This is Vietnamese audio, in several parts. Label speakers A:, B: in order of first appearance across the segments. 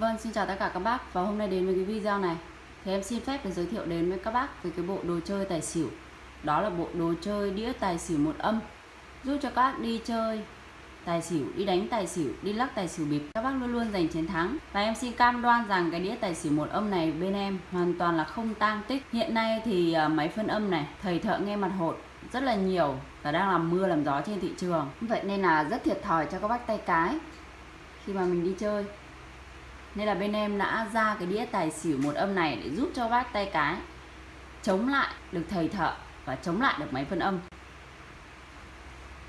A: Vâng, xin chào tất cả các bác. Và hôm nay đến với cái video này. Thì em xin phép được giới thiệu đến với các bác về cái bộ đồ chơi tài xỉu. Đó là bộ đồ chơi đĩa tài xỉu một âm. Giúp cho các bác đi chơi tài xỉu, đi đánh tài xỉu, đi lắc tài xỉu bịp. Các bác luôn luôn giành chiến thắng. Và em xin cam đoan rằng cái đĩa tài xỉu một âm này bên em hoàn toàn là không tang tích. Hiện nay thì à, máy phân âm này thầy thợ nghe mặt hột rất là nhiều và đang làm mưa làm gió trên thị trường. Vậy nên là rất thiệt thòi cho các bác tay cái khi mà mình đi chơi nên là bên em đã ra cái đĩa tài xỉu một âm này để giúp cho bác tay cái chống lại được thầy thợ và chống lại được máy phân âm.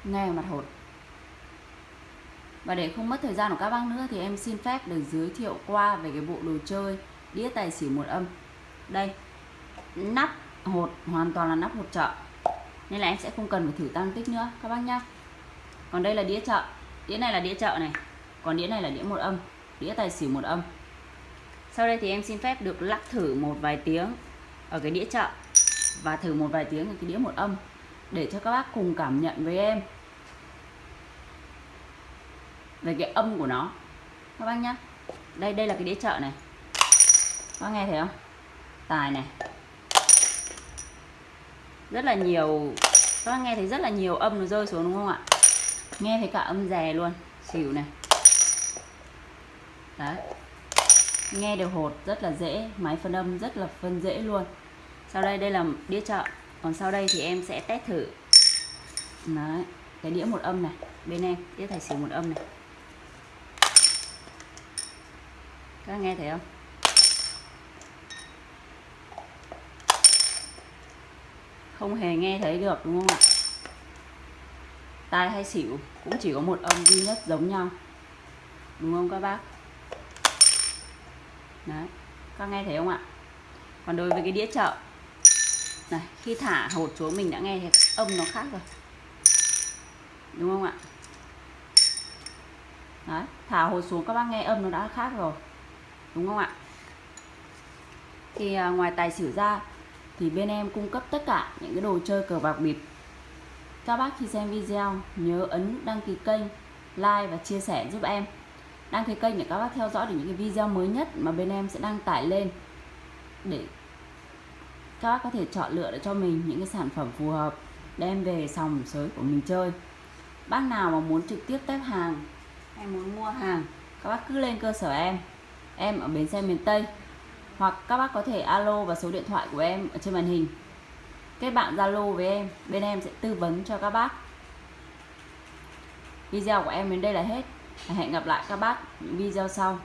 A: Nghe mặt hột. Và để không mất thời gian của các bác nữa thì em xin phép được giới thiệu qua về cái bộ đồ chơi đĩa tài xỉu một âm. Đây, nắp hột, hoàn toàn là nắp hột chợ. Nên là em sẽ không cần phải thử tăng tích nữa, các bác nhá. Còn đây là đĩa chợ. Đĩa này là đĩa chợ này. Còn đĩa này là đĩa một âm đĩa tài xỉu một âm. Sau đây thì em xin phép được lắc thử một vài tiếng ở cái đĩa chợ và thử một vài tiếng ở cái đĩa một âm để cho các bác cùng cảm nhận với em về cái âm của nó. Các bác nhá. Đây đây là cái đĩa chợ này. Các bác nghe thấy không? Tài này. Rất là nhiều, các bác nghe thấy rất là nhiều âm nó rơi xuống đúng không ạ? Nghe thấy cả âm rè luôn. Xỉu này đấy. Nghe đều hột, rất là dễ, máy phân âm rất là phân dễ luôn. Sau đây đây là đĩa chợ. Còn sau đây thì em sẽ test thử. Đấy, cái đĩa một âm này, bên em, đĩa tài xỉu một âm này. Các nghe thấy không? Không hề nghe thấy được, đúng không ạ? Tai hay xỉu cũng chỉ có một âm duy nhất giống nhau. Đúng không các bác? Đấy các nghe thấy không ạ? Còn đối với cái đĩa chợ này khi thả hột xuống mình đã nghe thấy âm nó khác rồi. Đúng không ạ? Đấy thả hột xuống các bác nghe âm nó đã khác rồi. Đúng không ạ? Thì à, ngoài tài xỉu ra thì bên em cung cấp tất cả những cái đồ chơi cờ bạc bịp. Các bác khi xem video nhớ ấn đăng ký kênh like và chia sẻ giúp em đăng ký kênh để các bác theo dõi được những cái video mới nhất mà bên em sẽ đăng tải lên để các bác có thể chọn lựa để cho mình những cái sản phẩm phù hợp, đem về sòng sới của mình chơi. Bác nào mà muốn trực tiếp test hàng hay muốn mua hàng, các bác cứ lên cơ sở em. Em ở bến xe miền Tây. Hoặc các bác có thể alo vào số điện thoại của em ở trên màn hình. Kết bạn Zalo với em, bên em sẽ tư vấn cho các bác. Video của em đến đây là hết hẹn gặp lại các bác những video sau.